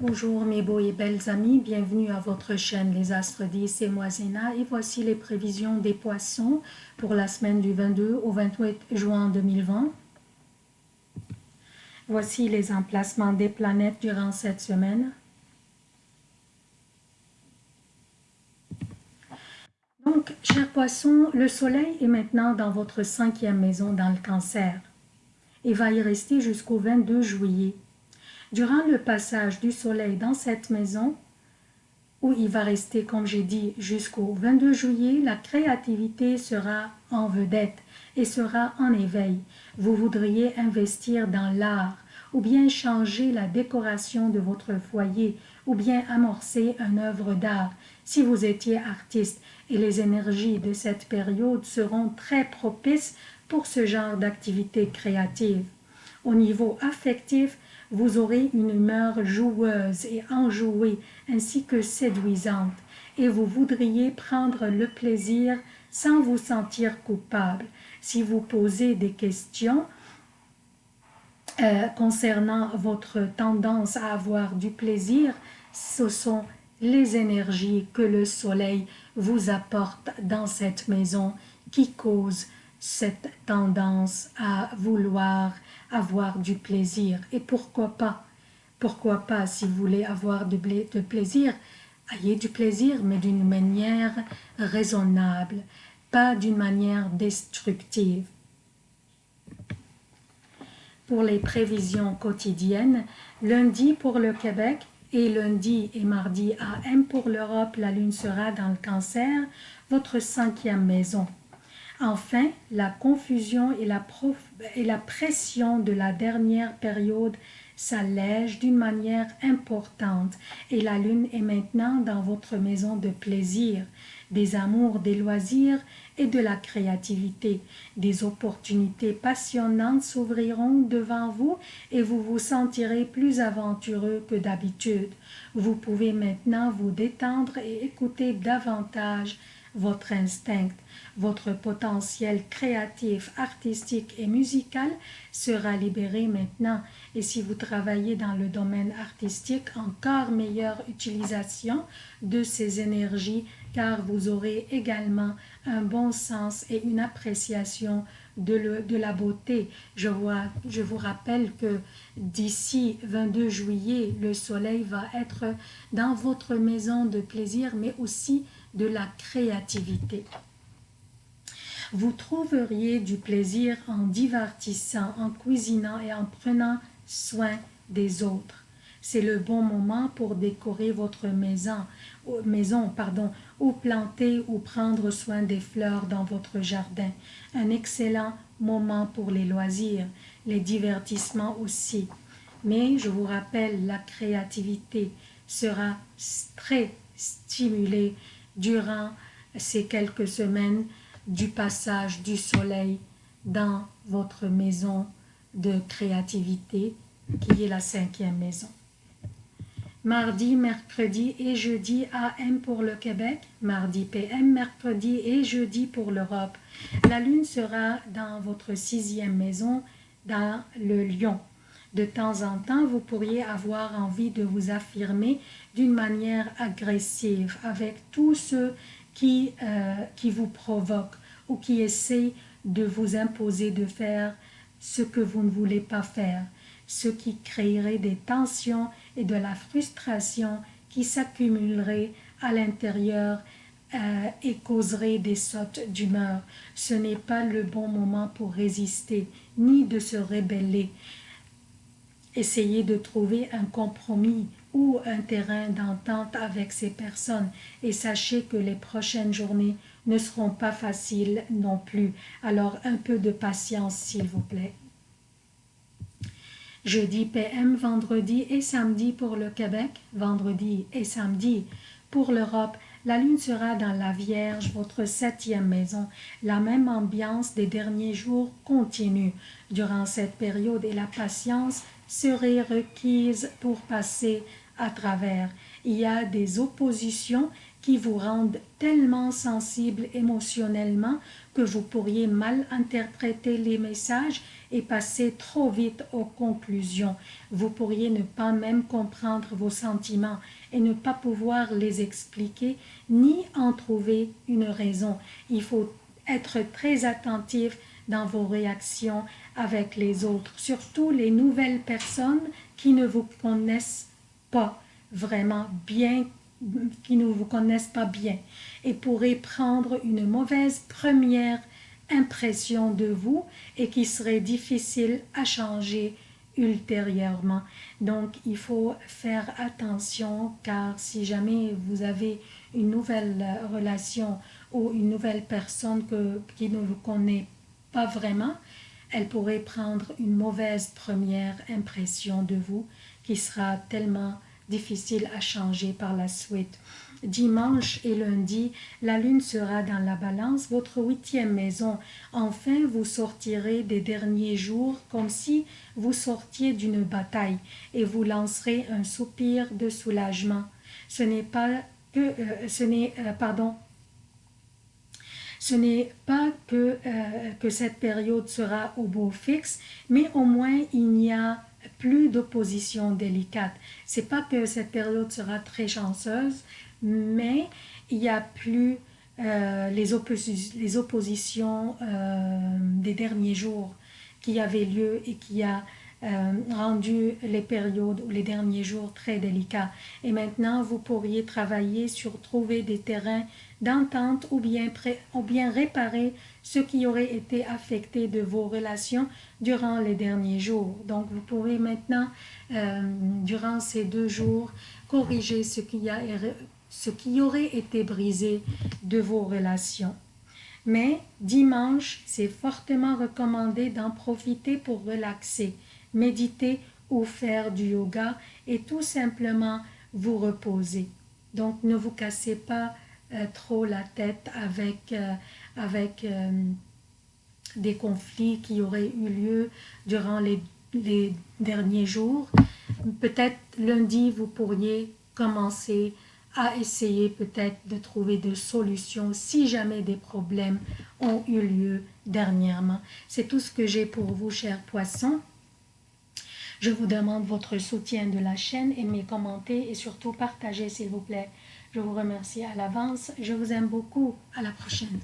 Bonjour mes beaux et belles amis, bienvenue à votre chaîne Les Astres 10, c'est moi et voici les prévisions des poissons pour la semaine du 22 au 28 juin 2020. Voici les emplacements des planètes durant cette semaine. Donc, chers poissons, le soleil est maintenant dans votre cinquième maison dans le cancer et va y rester jusqu'au 22 juillet. Durant le passage du soleil dans cette maison, où il va rester, comme j'ai dit, jusqu'au 22 juillet, la créativité sera en vedette et sera en éveil. Vous voudriez investir dans l'art, ou bien changer la décoration de votre foyer, ou bien amorcer une œuvre d'art. Si vous étiez artiste, et les énergies de cette période seront très propices pour ce genre d'activité créative. Au niveau affectif, vous aurez une humeur joueuse et enjouée ainsi que séduisante et vous voudriez prendre le plaisir sans vous sentir coupable. Si vous posez des questions euh, concernant votre tendance à avoir du plaisir, ce sont les énergies que le soleil vous apporte dans cette maison qui causent cette tendance à vouloir avoir du plaisir. Et pourquoi pas? Pourquoi pas, si vous voulez avoir de, de plaisir, ayez du plaisir, mais d'une manière raisonnable, pas d'une manière destructive. Pour les prévisions quotidiennes, lundi pour le Québec et lundi et mardi AM pour l'Europe, la lune sera dans le cancer, votre cinquième maison. Enfin, la confusion et la, et la pression de la dernière période s'allègent d'une manière importante et la lune est maintenant dans votre maison de plaisir, des amours, des loisirs et de la créativité. Des opportunités passionnantes s'ouvriront devant vous et vous vous sentirez plus aventureux que d'habitude. Vous pouvez maintenant vous détendre et écouter davantage votre instinct, votre potentiel créatif, artistique et musical sera libéré maintenant. Et si vous travaillez dans le domaine artistique, encore meilleure utilisation de ces énergies car vous aurez également un bon sens et une appréciation de, de la beauté. Je, vois, je vous rappelle que d'ici 22 juillet, le soleil va être dans votre maison de plaisir, mais aussi de la créativité. Vous trouveriez du plaisir en divertissant, en cuisinant et en prenant soin des autres. C'est le bon moment pour décorer votre maison, maison pardon, ou planter ou prendre soin des fleurs dans votre jardin. Un excellent moment pour les loisirs, les divertissements aussi. Mais je vous rappelle, la créativité sera très stimulée durant ces quelques semaines du passage du soleil dans votre maison de créativité qui est la cinquième maison. Mardi, mercredi et jeudi AM pour le Québec, mardi PM, mercredi et jeudi pour l'Europe. La lune sera dans votre sixième maison, dans le lion. De temps en temps, vous pourriez avoir envie de vous affirmer d'une manière agressive avec tous ceux qui, euh, qui vous provoquent ou qui essaient de vous imposer de faire ce que vous ne voulez pas faire, ce qui créerait des tensions et de la frustration qui s'accumuleraient à l'intérieur euh, et causerait des sautes d'humeur. Ce n'est pas le bon moment pour résister, ni de se rebeller. Essayez de trouver un compromis ou un terrain d'entente avec ces personnes et sachez que les prochaines journées ne seront pas faciles non plus. Alors un peu de patience s'il vous plaît. Jeudi PM, vendredi et samedi pour le Québec, vendredi et samedi pour l'Europe, la lune sera dans la Vierge, votre septième maison. La même ambiance des derniers jours continue durant cette période et la patience serait requise pour passer à travers. Il y a des oppositions qui vous rendent tellement sensible émotionnellement que vous pourriez mal interpréter les messages et passer trop vite aux conclusions. Vous pourriez ne pas même comprendre vos sentiments et ne pas pouvoir les expliquer ni en trouver une raison. Il faut être très attentif dans vos réactions avec les autres, surtout les nouvelles personnes qui ne vous connaissent pas vraiment bien, qui ne vous connaissent pas bien et pourraient prendre une mauvaise première impression de vous et qui serait difficile à changer ultérieurement. Donc, il faut faire attention car si jamais vous avez une nouvelle relation ou une nouvelle personne que, qui ne vous connaît pas vraiment, elle pourrait prendre une mauvaise première impression de vous qui sera tellement difficile à changer par la suite. Dimanche et lundi, la lune sera dans la balance, votre huitième maison. Enfin, vous sortirez des derniers jours comme si vous sortiez d'une bataille et vous lancerez un soupir de soulagement. Ce n'est pas que, euh, ce n'est, euh, pardon, ce n'est pas que, euh, que cette période sera au beau fixe, mais au moins il n'y a plus d'opposition délicate. C'est pas que cette période sera très chanceuse, mais il n'y a plus euh, les, les, oppositions euh, des derniers jours qui avaient lieu et qui a rendu les périodes ou les derniers jours très délicats. Et maintenant, vous pourriez travailler sur trouver des terrains d'entente ou bien, réparer ce qui aurait été affecté de vos relations durant les derniers jours. Donc, vous pouvez maintenant, durant ces deux jours, corriger ce qui a ce qui aurait été brisé de vos relations. Mais dimanche, c'est fortement recommandé d'en profiter pour relaxer, méditer ou faire du yoga et tout simplement vous reposer. Donc ne vous cassez pas euh, trop la tête avec, euh, avec euh, des conflits qui auraient eu lieu durant les, les derniers jours. Peut-être lundi, vous pourriez commencer à essayer peut-être de trouver des solutions si jamais des problèmes ont eu lieu dernièrement. C'est tout ce que j'ai pour vous, chers poissons. Je vous demande votre soutien de la chaîne, aimez, commentez et surtout partagez s'il vous plaît. Je vous remercie à l'avance. Je vous aime beaucoup. À la prochaine.